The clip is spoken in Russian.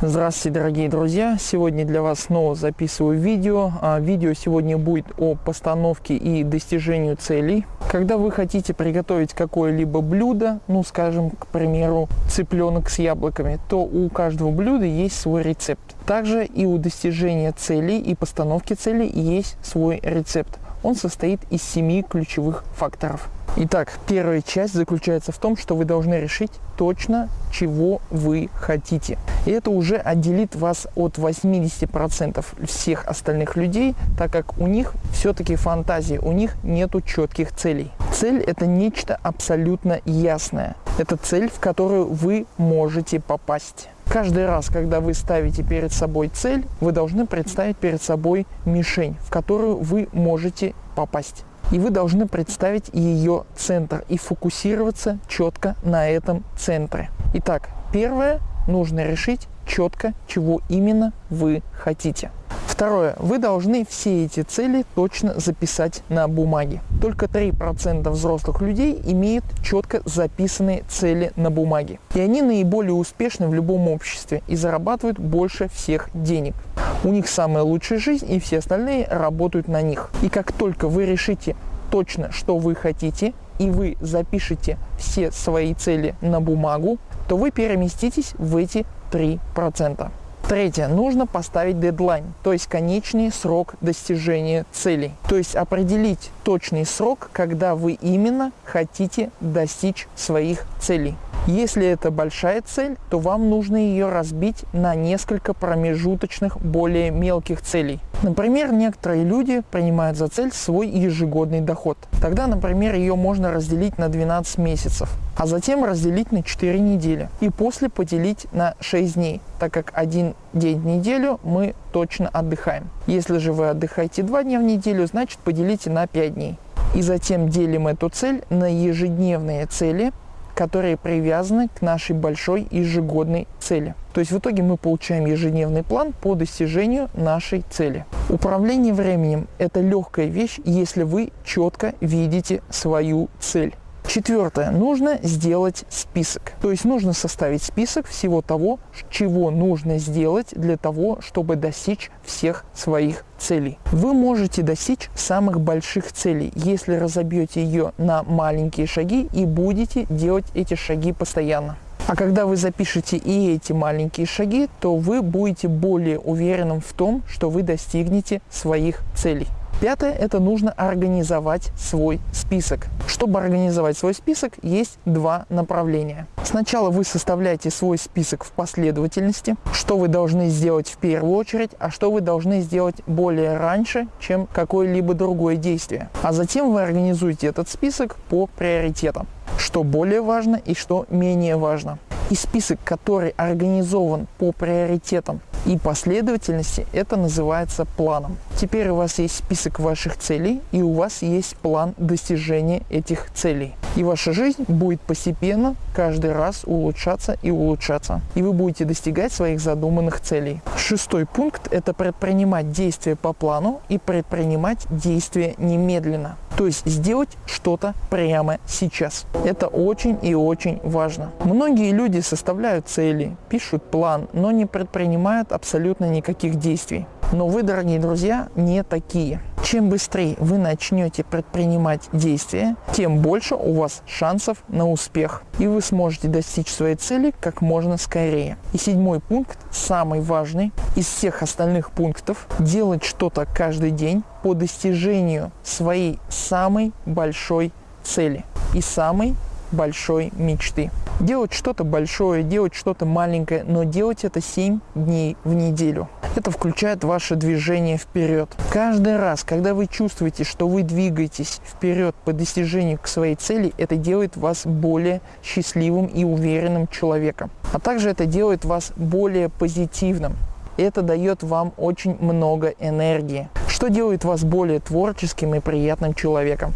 Здравствуйте, дорогие друзья! Сегодня для вас снова записываю видео. А, видео сегодня будет о постановке и достижению целей. Когда вы хотите приготовить какое-либо блюдо, ну, скажем, к примеру, цыпленок с яблоками, то у каждого блюда есть свой рецепт. Также и у достижения целей и постановки целей есть свой рецепт. Он состоит из семи ключевых факторов. Итак, первая часть заключается в том, что вы должны решить точно, чего вы хотите. И это уже отделит вас от 80% всех остальных людей, так как у них все-таки фантазии, у них нету четких целей. Цель – это нечто абсолютно ясное. Это цель, в которую вы можете попасть. Каждый раз, когда вы ставите перед собой цель, вы должны представить перед собой мишень, в которую вы можете попасть. И вы должны представить ее центр и фокусироваться четко на этом центре. Итак, первое, нужно решить четко, чего именно вы хотите. Второе. Вы должны все эти цели точно записать на бумаге. Только 3% взрослых людей имеют четко записанные цели на бумаге. И они наиболее успешны в любом обществе и зарабатывают больше всех денег. У них самая лучшая жизнь и все остальные работают на них. И как только вы решите точно, что вы хотите, и вы запишете все свои цели на бумагу, то вы переместитесь в эти 3%. Третье. Нужно поставить дедлайн, то есть конечный срок достижения целей. То есть определить точный срок, когда вы именно хотите достичь своих целей. Если это большая цель, то вам нужно ее разбить на несколько промежуточных, более мелких целей. Например, некоторые люди принимают за цель свой ежегодный доход. Тогда, например, ее можно разделить на 12 месяцев, а затем разделить на 4 недели и после поделить на 6 дней, так как один день в неделю мы точно отдыхаем. Если же вы отдыхаете 2 дня в неделю, значит поделите на 5 дней. И затем делим эту цель на ежедневные цели, которые привязаны к нашей большой ежегодной цели. То есть в итоге мы получаем ежедневный план по достижению нашей цели. Управление временем – это легкая вещь, если вы четко видите свою цель. Четвертое. Нужно сделать список. То есть нужно составить список всего того, чего нужно сделать для того, чтобы достичь всех своих целей. Вы можете достичь самых больших целей, если разобьете ее на маленькие шаги и будете делать эти шаги постоянно. А когда вы запишете и эти маленькие шаги, то вы будете более уверенным в том, что вы достигнете своих целей. Пятое – это нужно организовать свой список. Чтобы организовать свой список, есть два направления. Сначала вы составляете свой список в последовательности, что вы должны сделать в первую очередь, а что вы должны сделать более раньше, чем какое-либо другое действие. А затем вы организуете этот список по приоритетам, что более важно и что менее важно. И список, который организован по приоритетам и последовательности, это называется планом. Теперь у вас есть список ваших целей и у вас есть план достижения этих целей. И ваша жизнь будет постепенно каждый раз улучшаться и улучшаться. И вы будете достигать своих задуманных целей. Шестой пункт – это предпринимать действия по плану и предпринимать действия немедленно. То есть сделать что-то прямо сейчас. Это очень и очень важно. Многие люди составляют цели, пишут план, но не предпринимают абсолютно никаких действий. Но вы, дорогие друзья, не такие. Чем быстрее вы начнете предпринимать действия, тем больше у вас шансов на успех. И вы сможете достичь своей цели как можно скорее. И седьмой пункт, самый важный из всех остальных пунктов, делать что-то каждый день по достижению своей самой большой цели и самой большой мечты. Делать что-то большое, делать что-то маленькое, но делать это 7 дней в неделю. Это включает ваше движение вперед. Каждый раз, когда вы чувствуете, что вы двигаетесь вперед по достижению к своей цели, это делает вас более счастливым и уверенным человеком. А также это делает вас более позитивным. Это дает вам очень много энергии, что делает вас более творческим и приятным человеком.